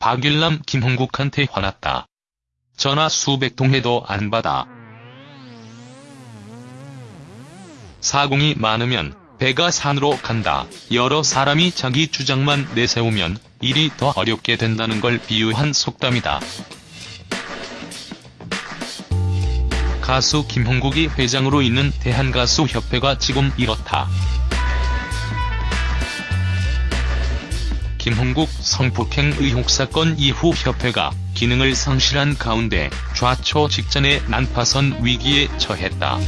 박일남 김홍국한테 화났다. 전화 수백 통 해도 안 받아. 사공이 많으면 배가 산으로 간다. 여러 사람이 자기 주장만 내세우면 일이 더 어렵게 된다는 걸 비유한 속담이다. 가수 김홍국이 회장으로 있는 대한가수협회가 지금 이렇다. 김홍국 성폭행 의혹 사건 이후 협회가 기능을 상실한 가운데 좌초 직전에 난파선 위기에 처했다.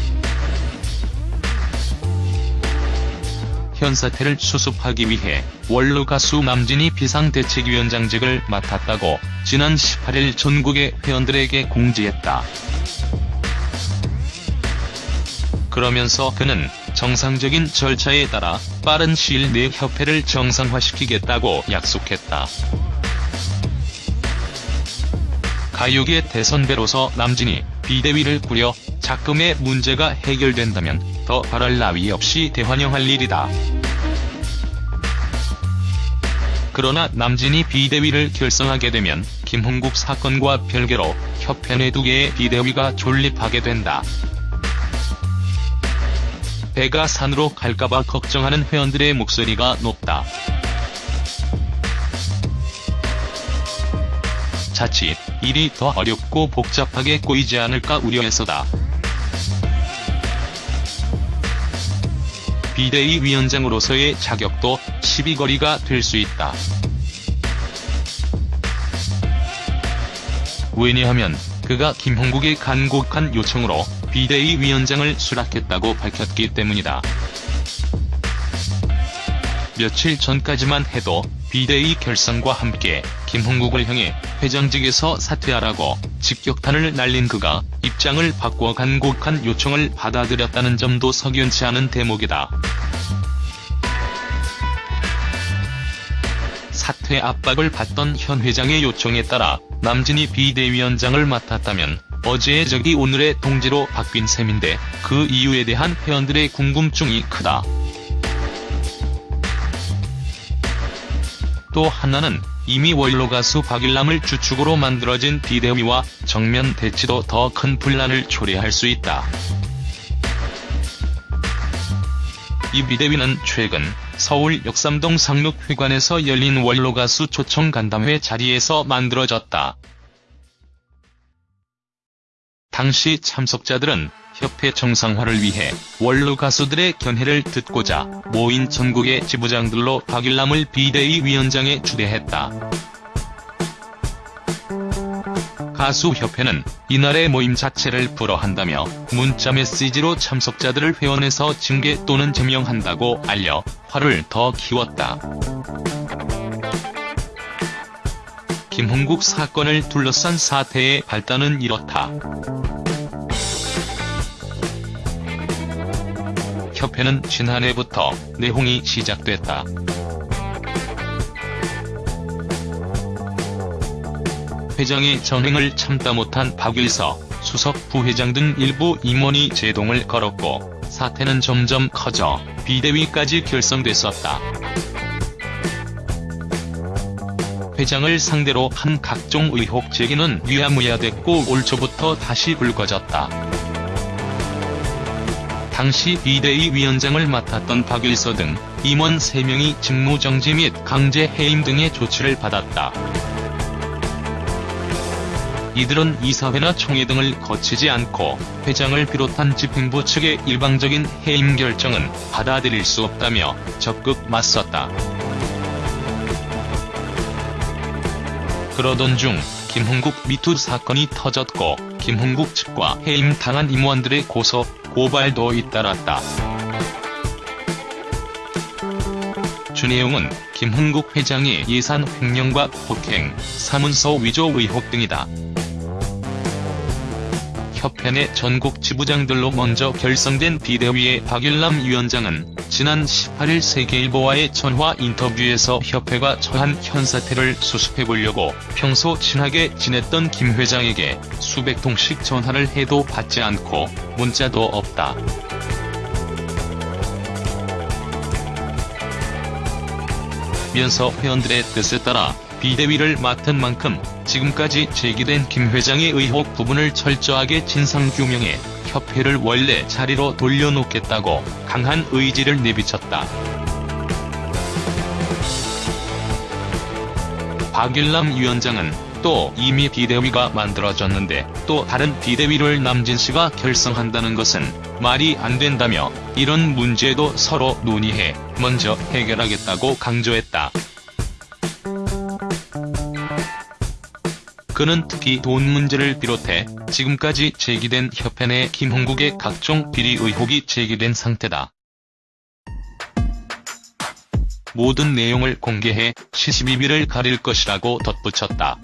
현 사태를 수습하기 위해 원로 가수 남진이 비상대책위원장직을 맡았다고 지난 18일 전국의 회원들에게 공지했다. 그러면서 그는 정상적인 절차에 따라 빠른 시일 내 협회를 정상화시키겠다고 약속했다. 가요계 대선배로서 남진이 비대위를 꾸려 작금의 문제가 해결된다면 더 바랄 나위 없이 대환영할 일이다. 그러나 남진이 비대위를 결성하게 되면 김홍국 사건과 별개로 협회 내 두 개의 비대위가 존립하게 된다. 배가 산으로 갈까봐 걱정하는 회원들의 목소리가 높다. 자칫 일이 더 어렵고 복잡하게 꼬이지 않을까 우려해서다. 비대위 위원장으로서의 자격도 시비거리가 될 수 있다. 왜냐하면 그가 김홍국의 간곡한 요청으로 비대위 위원장을 수락했다고 밝혔기 때문이다. 며칠 전까지만 해도 비대위 결성과 함께 김홍국을 향해 회장직에서 사퇴하라고 직격탄을 날린 그가 입장을 바꿔 간곡한 요청을 받아들였다는 점도 석연치 않은 대목이다. 사퇴 압박을 받던 현 회장의 요청에 따라 남진이 비대위원장을 맡았다면 어제의 적이 오늘의 동지로 바뀐 셈인데 그 이유에 대한 회원들의 궁금증이 크다. 또 하나는 이미 원로 가수 박일남을 주축으로 만들어진 비대위와 정면 대치도 더 큰 분란을 초래할 수 있다. 이 비대위는 최근 서울 역삼동 상록회관에서 열린 원로 가수 초청 간담회 자리에서 만들어졌다. 당시 참석자들은 협회 정상화를 위해 원로 가수들의 견해를 듣고자 모인 전국의 지부장들로 박일남을 비대위 위원장에 추대했다. 가수협회는 이날의 모임 자체를 불허한다며 문자메시지로 참석자들을 회원에서 징계 또는 제명한다고 알려 화를 더 키웠다. 김홍국 사건을 둘러싼 사태의 발단은 이렇다. 협회는 지난해부터 내홍이 시작됐다. 회장의 전횡을 참다 못한 박일서, 수석 부회장 등 일부 임원이 제동을 걸었고 사태는 점점 커져 비대위까지 결성됐었다. 회장을 상대로 한 각종 의혹 제기는 유야무야됐고 올 초부터 다시 불거졌다. 당시 비대위 위원장을 맡았던 박일서 등 임원 3명이 직무정지 및 강제 해임 등의 조치를 받았다. 이들은 이사회나 총회 등을 거치지 않고 회장을 비롯한 집행부 측의 일방적인 해임 결정은 받아들일 수 없다며 적극 맞섰다. 그러던 중 김홍국 미투 사건이 터졌고 김홍국 측과 해임당한 임원들의 고소, 고발도 잇따랐다. 주 내용은 김홍국 회장의 예산 횡령과 폭행, 사문서 위조 의혹 등이다. 협회 내 전국 지부장들로 먼저 결성된 비대위의 박일남 위원장은 지난 18일 세계일보와의 전화 인터뷰에서 협회가 처한 현 사태를 수습해보려고 평소 친하게 지냈던 김 회장에게 수백 통씩 전화를 해도 받지 않고 문자도 없다. 면서 회원들의 뜻에 따라 비대위를 맡은 만큼 지금까지 제기된 김 회장의 의혹 부분을 철저하게 진상규명해 협회를 원래 자리로 돌려놓겠다고 강한 의지를 내비쳤다. 박일남 위원장은 또 이미 비대위가 만들어졌는데 또 다른 비대위를 남진 씨가 결성한다는 것은 말이 안 된다며 이런 문제도 서로 논의해 먼저 해결하겠다고 강조했다. 그는 특히 돈 문제를 비롯해 지금까지 제기된 협회 내 김홍국의 각종 비리 의혹이 제기된 상태다. 모든 내용을 공개해 시시비비를 가릴 것이라고 덧붙였다.